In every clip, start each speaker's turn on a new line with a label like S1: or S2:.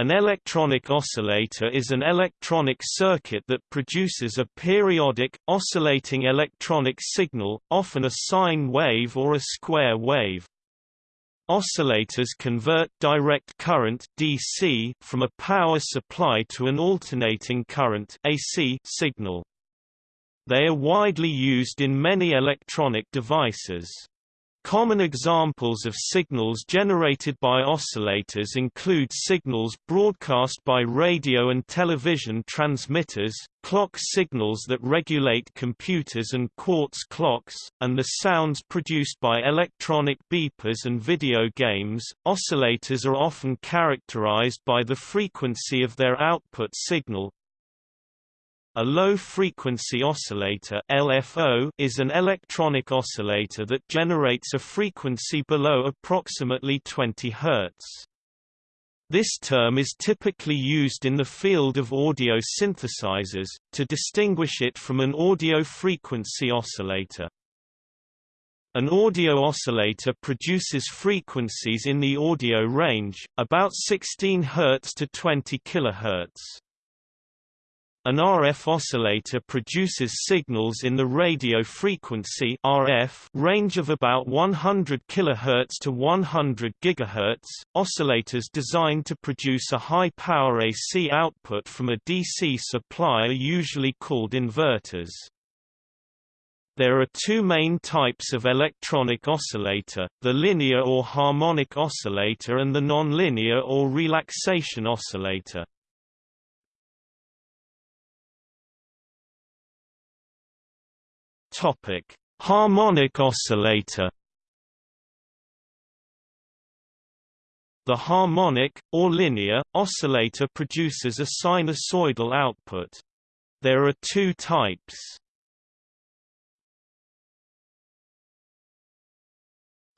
S1: An electronic oscillator is an electronic circuit that produces a periodic, oscillating electronic signal, often a sine wave or a square wave. Oscillators convert direct current DC from a power supply to an alternating current AC signal. They are widely used in many electronic devices. Common examples of signals generated by oscillators include signals broadcast by radio and television transmitters, clock signals that regulate computers and quartz clocks, and the sounds produced by electronic beepers and video games. Oscillators are often characterized by the frequency of their output signal, a low-frequency oscillator LFO is an electronic oscillator that generates a frequency below approximately 20 Hz. This term is typically used in the field of audio synthesizers, to distinguish it from an audio frequency oscillator. An audio oscillator produces frequencies in the audio range, about 16 Hz to 20 kHz. An RF oscillator produces signals in the radio frequency RF range of about 100 kHz to 100 GHz. Oscillators designed to produce a high-power AC output from a DC supply are usually called inverters. There are two main types of electronic oscillator, the linear or harmonic oscillator and the nonlinear or relaxation oscillator. Topic: Harmonic oscillator. The harmonic, or linear, oscillator produces a sinusoidal output. There are two types.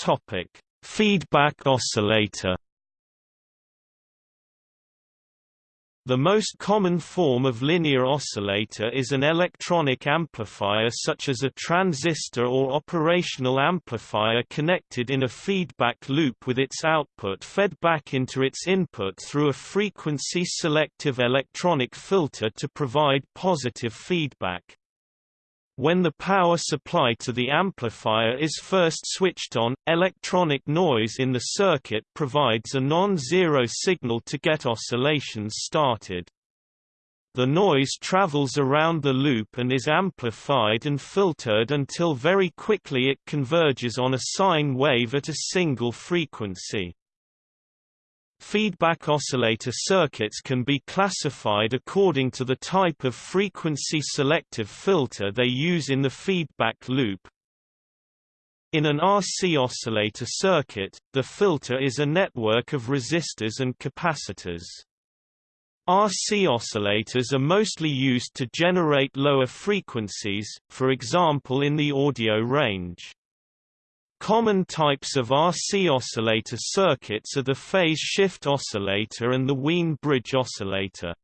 S1: Topic: Feedback oscillator. The most common form of linear oscillator is an electronic amplifier such as a transistor or operational amplifier connected in a feedback loop with its output fed back into its input through a frequency-selective electronic filter to provide positive feedback. When the power supply to the amplifier is first switched on, electronic noise in the circuit provides a non-zero signal to get oscillations started. The noise travels around the loop and is amplified and filtered until very quickly it converges on a sine wave at a single frequency. Feedback oscillator circuits can be classified according to the type of frequency-selective filter they use in the feedback loop. In an RC oscillator circuit, the filter is a network of resistors and capacitors. RC oscillators are mostly used to generate lower frequencies, for example in the audio range. Common types of RC oscillator circuits are the phase shift oscillator and the Wien bridge oscillator.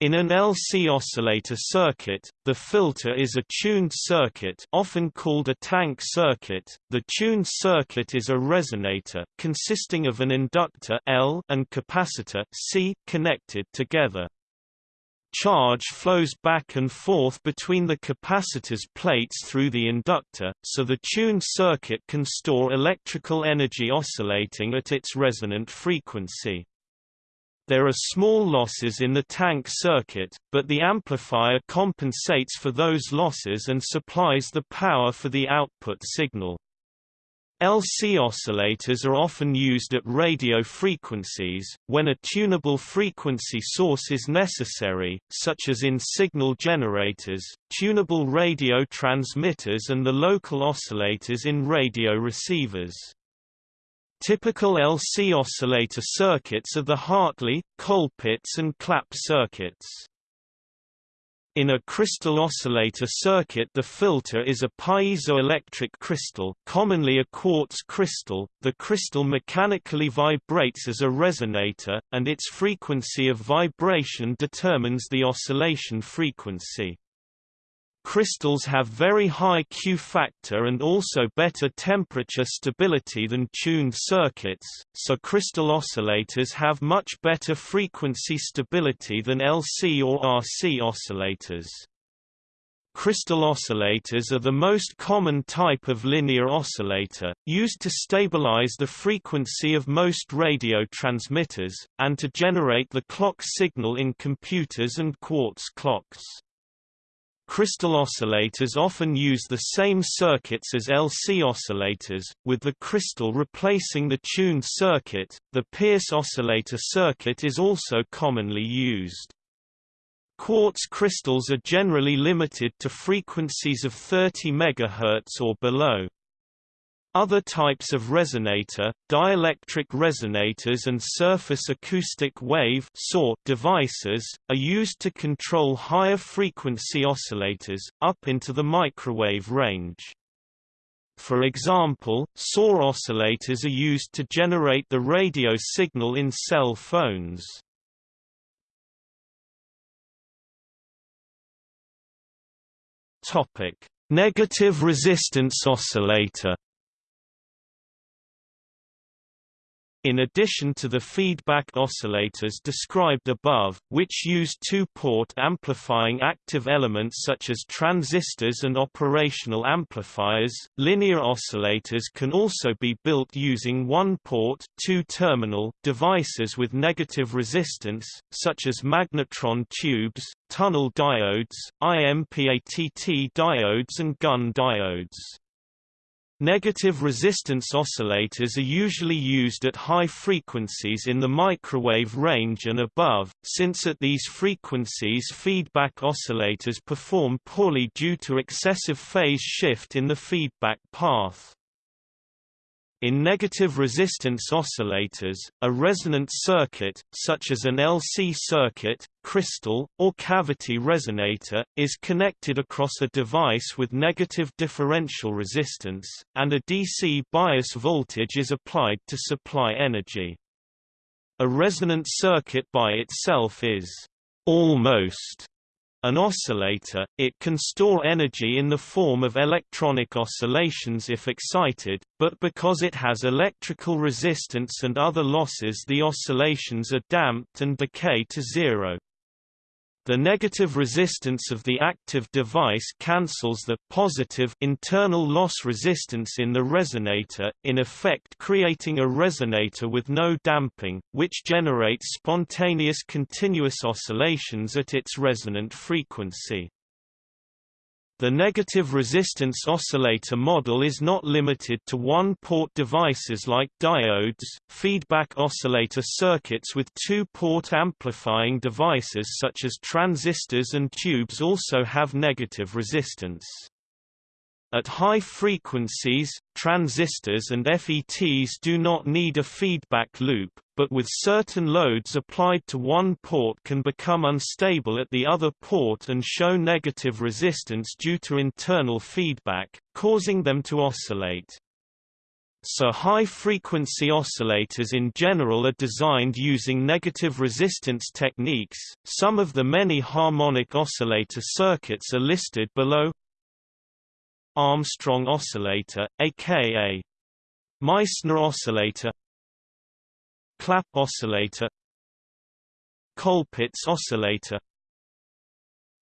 S1: In an LC oscillator circuit, the filter is a tuned circuit often called a tank circuit. The tuned circuit is a resonator consisting of an inductor L and capacitor C connected together. Charge flows back and forth between the capacitor's plates through the inductor, so the tuned circuit can store electrical energy oscillating at its resonant frequency. There are small losses in the tank circuit, but the amplifier compensates for those losses and supplies the power for the output signal. LC oscillators are often used at radio frequencies, when a tunable frequency source is necessary, such as in signal generators, tunable radio transmitters and the local oscillators in radio receivers. Typical LC oscillator circuits are the Hartley, Colpitts and Clapp circuits. In a crystal oscillator circuit the filter is a piezoelectric crystal commonly a quartz crystal, the crystal mechanically vibrates as a resonator, and its frequency of vibration determines the oscillation frequency. Crystals have very high Q factor and also better temperature stability than tuned circuits, so crystal oscillators have much better frequency stability than LC or RC oscillators. Crystal oscillators are the most common type of linear oscillator, used to stabilize the frequency of most radio transmitters, and to generate the clock signal in computers and quartz clocks. Crystal oscillators often use the same circuits as LC oscillators, with the crystal replacing the tuned circuit. The Pierce oscillator circuit is also commonly used. Quartz crystals are generally limited to frequencies of 30 MHz or below. Other types of resonator, dielectric resonators and surface acoustic wave devices, are used to control higher frequency oscillators, up into the microwave range. For example, SAW oscillators are used to generate the radio signal in cell phones. Negative resistance oscillator In addition to the feedback oscillators described above, which use two-port amplifying active elements such as transistors and operational amplifiers, linear oscillators can also be built using one-port two-terminal devices with negative resistance, such as magnetron tubes, tunnel diodes, IMPATT diodes and Gunn diodes. Negative resistance oscillators are usually used at high frequencies in the microwave range and above, since at these frequencies feedback oscillators perform poorly due to excessive phase shift in the feedback path. In negative resistance oscillators, a resonant circuit, such as an LC circuit, crystal, or cavity resonator, is connected across a device with negative differential resistance, and a DC bias voltage is applied to supply energy. A resonant circuit by itself is almost an oscillator, it can store energy in the form of electronic oscillations if excited, but because it has electrical resistance and other losses the oscillations are damped and decay to zero. The negative resistance of the active device cancels the positive internal loss resistance in the resonator, in effect creating a resonator with no damping, which generates spontaneous continuous oscillations at its resonant frequency. The negative resistance oscillator model is not limited to one-port devices like diodes, feedback oscillator circuits with two-port amplifying devices such as transistors and tubes also have negative resistance. At high frequencies, transistors and FETs do not need a feedback loop, but with certain loads applied to one port can become unstable at the other port and show negative resistance due to internal feedback, causing them to oscillate. So high-frequency oscillators in general are designed using negative resistance techniques. Some of the many harmonic oscillator circuits are listed below. Armstrong oscillator, aka Meissner oscillator Clapp oscillator Colpitts oscillator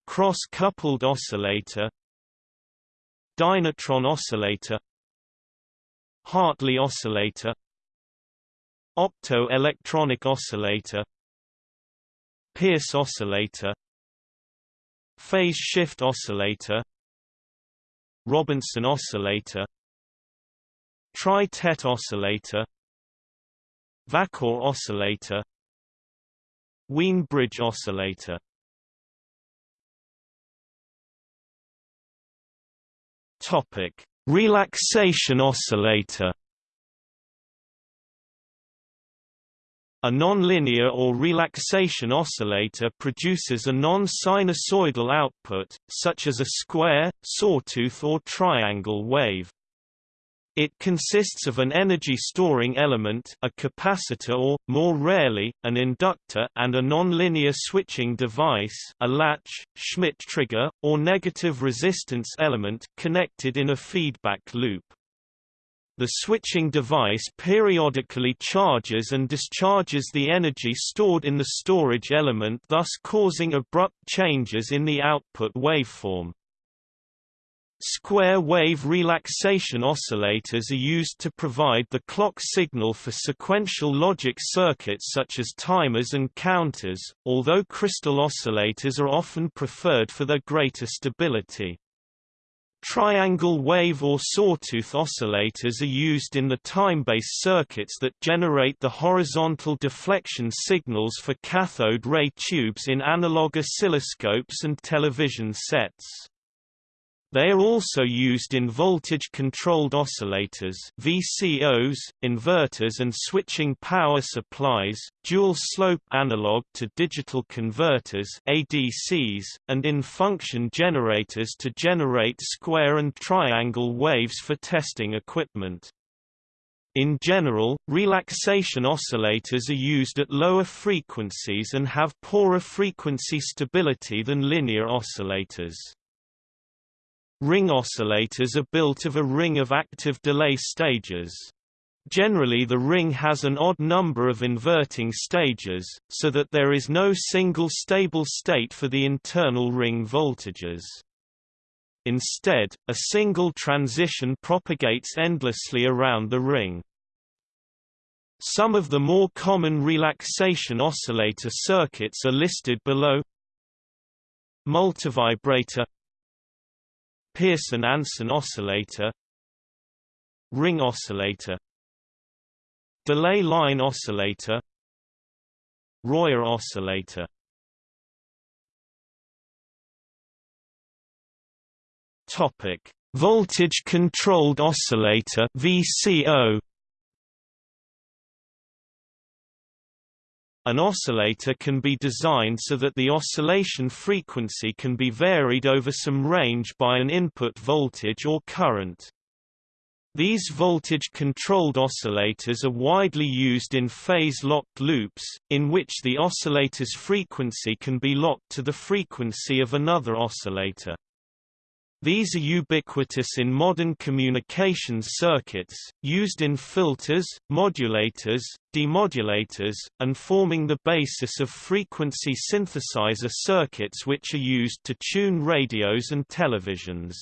S1: Cross-coupled oscillator Dynatron oscillator Hartley oscillator Opto-electronic oscillator Pierce oscillator Phase shift oscillator Robinson oscillator Tri-Tet oscillator Vacor oscillator Wien bridge oscillator. Topic: Relaxation oscillator A nonlinear or relaxation oscillator produces a non-sinusoidal output, such as a square, sawtooth or triangle wave. It consists of an energy-storing element a capacitor or, more rarely, an inductor and a nonlinear switching device a latch, Schmitt trigger, or negative resistance element connected in a feedback loop. The switching device periodically charges and discharges the energy stored in the storage element thus causing abrupt changes in the output waveform. Square-wave relaxation oscillators are used to provide the clock signal for sequential logic circuits such as timers and counters, although crystal oscillators are often preferred for their greater stability. Triangle wave or sawtooth oscillators are used in the time-based circuits that generate the horizontal deflection signals for cathode ray tubes in analog oscilloscopes and television sets. They are also used in voltage-controlled oscillators VCOs, inverters and switching power supplies, dual-slope analog-to-digital converters ADCs, and in function generators to generate square and triangle waves for testing equipment. In general, relaxation oscillators are used at lower frequencies and have poorer frequency stability than linear oscillators. Ring oscillators are built of a ring of active delay stages. Generally the ring has an odd number of inverting stages, so that there is no single stable state for the internal ring voltages. Instead, a single transition propagates endlessly around the ring. Some of the more common relaxation oscillator circuits are listed below Multivibrator Pearson-Anson oscillator Ring oscillator Delay line oscillator Royer oscillator. Topic: Voltage controlled oscillator VCO An oscillator can be designed so that the oscillation frequency can be varied over some range by an input voltage or current. These voltage-controlled oscillators are widely used in phase-locked loops, in which the oscillator's frequency can be locked to the frequency of another oscillator. These are ubiquitous in modern communications circuits, used in filters, modulators, demodulators, and forming the basis of frequency synthesizer circuits which are used to tune radios and televisions.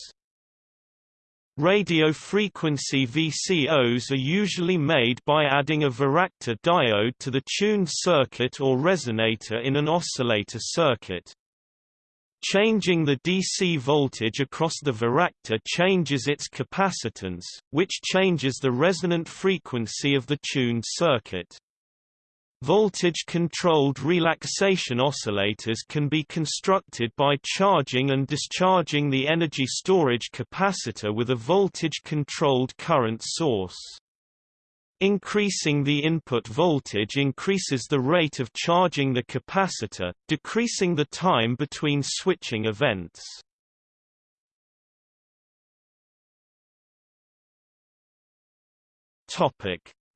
S1: Radio frequency VCOs are usually made by adding a varactor diode to the tuned circuit or resonator in an oscillator circuit. Changing the DC voltage across the varactor changes its capacitance, which changes the resonant frequency of the tuned circuit. Voltage-controlled relaxation oscillators can be constructed by charging and discharging the energy storage capacitor with a voltage-controlled current source. Increasing the input voltage increases the rate of charging the capacitor, decreasing the time between switching events.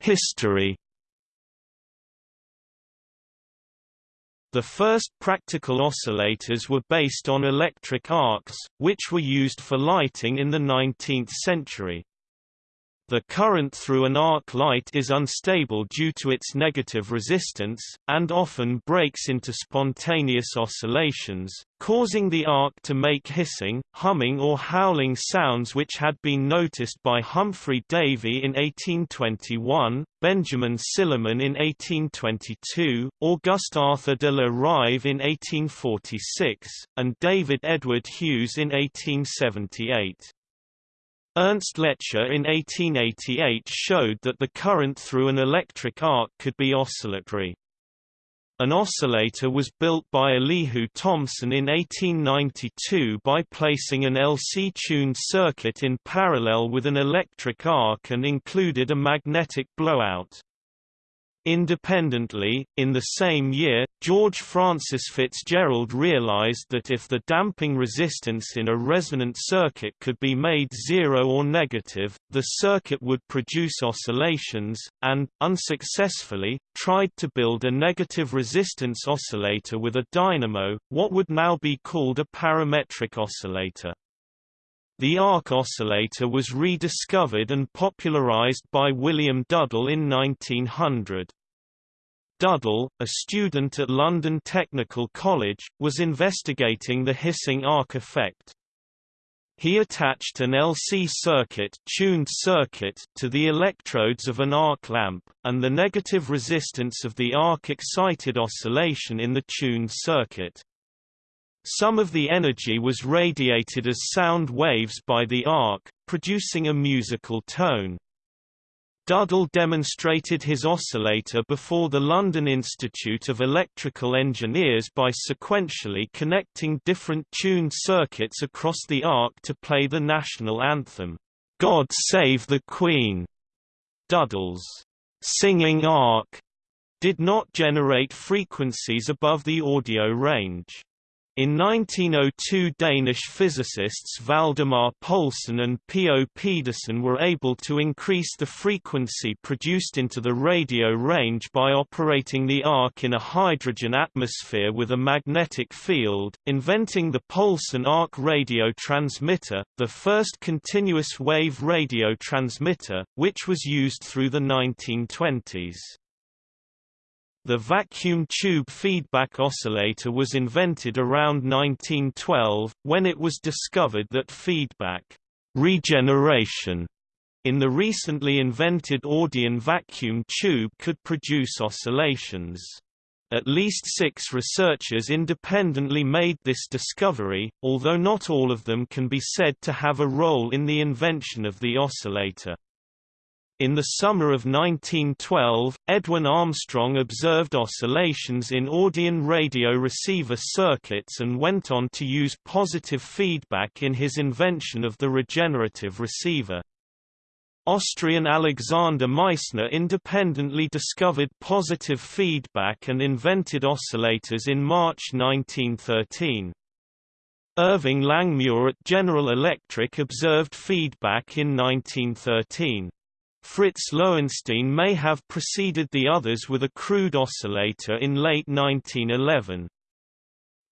S1: History The first practical oscillators were based on electric arcs, which were used for lighting in the 19th century. The current through an arc light is unstable due to its negative resistance, and often breaks into spontaneous oscillations, causing the arc to make hissing, humming or howling sounds which had been noticed by Humphrey Davy in 1821, Benjamin Silliman in 1822, Auguste Arthur de la Rive in 1846, and David Edward Hughes in 1878. Ernst Lecher in 1888 showed that the current through an electric arc could be oscillatory. An oscillator was built by Elihu Thomson in 1892 by placing an LC-tuned circuit in parallel with an electric arc and included a magnetic blowout. Independently, in the same year, George Francis Fitzgerald realized that if the damping resistance in a resonant circuit could be made zero or negative, the circuit would produce oscillations, and, unsuccessfully, tried to build a negative resistance oscillator with a dynamo, what would now be called a parametric oscillator. The arc oscillator was rediscovered and popularized by William Duddell in 1900. Duddell, a student at London Technical College, was investigating the hissing arc effect. He attached an LC circuit, tuned circuit to the electrodes of an arc lamp, and the negative resistance of the arc excited oscillation in the tuned circuit. Some of the energy was radiated as sound waves by the arc, producing a musical tone. Duddell demonstrated his oscillator before the London Institute of Electrical Engineers by sequentially connecting different tuned circuits across the arc to play the national anthem, God Save the Queen. Duddell's singing arc did not generate frequencies above the audio range. In 1902 Danish physicists Valdemar Poulsen and P. O. Pedersen were able to increase the frequency produced into the radio range by operating the arc in a hydrogen atmosphere with a magnetic field, inventing the Poulsen arc radio transmitter, the first continuous wave radio transmitter, which was used through the 1920s. The vacuum tube feedback oscillator was invented around 1912, when it was discovered that feedback regeneration in the recently invented Audion vacuum tube could produce oscillations. At least six researchers independently made this discovery, although not all of them can be said to have a role in the invention of the oscillator. In the summer of 1912, Edwin Armstrong observed oscillations in Audion radio receiver circuits and went on to use positive feedback in his invention of the regenerative receiver. Austrian Alexander Meissner independently discovered positive feedback and invented oscillators in March 1913. Irving Langmuir at General Electric observed feedback in 1913. Fritz Lowenstein may have preceded the others with a crude oscillator in late 1911.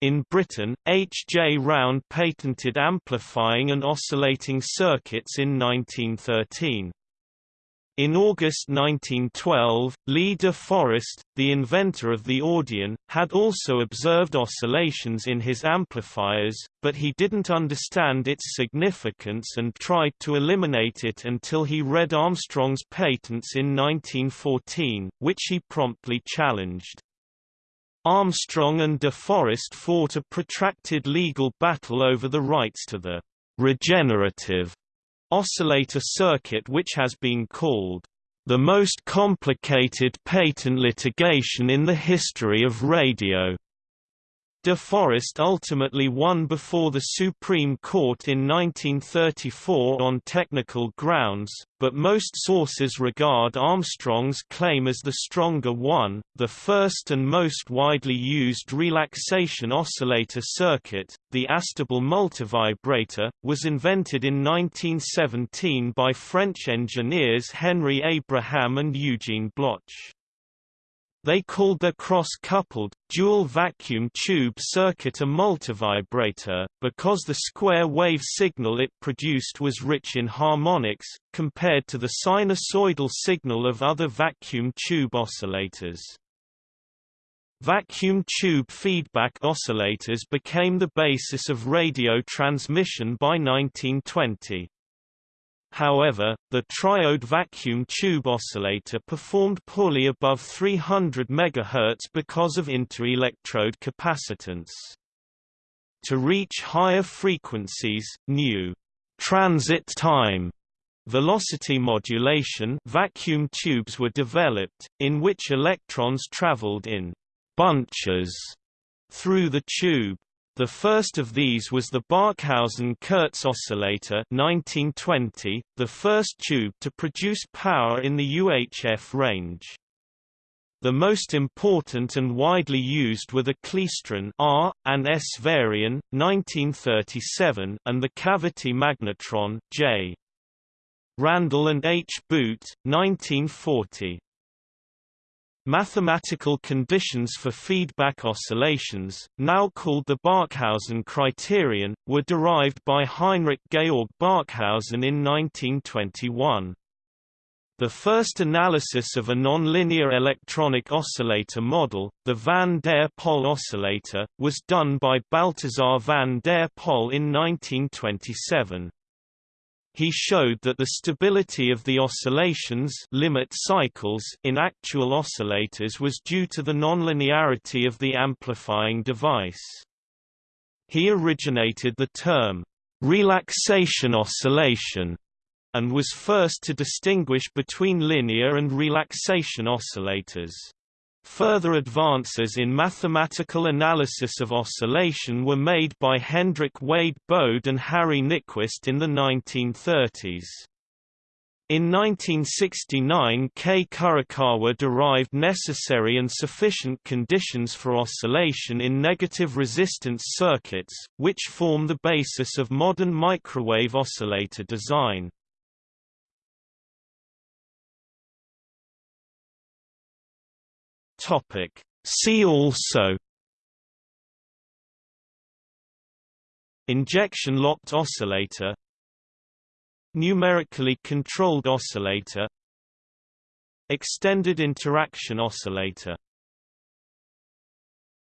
S1: In Britain, H. J. Round patented amplifying and oscillating circuits in 1913. In August 1912, Lee de Forest, the inventor of the Audion, had also observed oscillations in his amplifiers, but he didn't understand its significance and tried to eliminate it until he read Armstrong's patents in 1914, which he promptly challenged. Armstrong and de Forest fought a protracted legal battle over the rights to the regenerative oscillator circuit which has been called the most complicated patent litigation in the history of radio. De Forest ultimately won before the Supreme Court in 1934 on technical grounds, but most sources regard Armstrong's claim as the stronger one. The first and most widely used relaxation oscillator circuit, the Astable multivibrator, was invented in 1917 by French engineers Henri Abraham and Eugene Bloch. They called their cross-coupled, dual-vacuum tube circuit a multivibrator, because the square wave signal it produced was rich in harmonics, compared to the sinusoidal signal of other vacuum tube oscillators. Vacuum tube feedback oscillators became the basis of radio transmission by 1920. However, the triode vacuum tube oscillator performed poorly above 300 MHz because of inter-electrode capacitance. To reach higher frequencies, new transit time velocity modulation vacuum tubes were developed, in which electrons traveled in bunches through the tube. The first of these was the Barkhausen-Kurtz oscillator 1920, the first tube to produce power in the UHF range. The most important and widely used were the klystron R and S Varian 1937 and the cavity magnetron J. Randall and H. Boot 1940. Mathematical conditions for feedback oscillations, now called the Barkhausen criterion, were derived by Heinrich Georg Barkhausen in 1921. The first analysis of a nonlinear electronic oscillator model, the van der Pol oscillator, was done by Balthasar van der Pol in 1927 he showed that the stability of the oscillations limit cycles in actual oscillators was due to the nonlinearity of the amplifying device. He originated the term, relaxation oscillation, and was first to distinguish between linear and relaxation oscillators. Further advances in mathematical analysis of oscillation were made by Hendrik Wade Bode and Harry Nyquist in the 1930s. In 1969 K. Kurokawa derived necessary and sufficient conditions for oscillation in negative resistance circuits, which form the basis of modern microwave oscillator design. Topic. See also Injection-locked oscillator Numerically controlled oscillator Extended interaction oscillator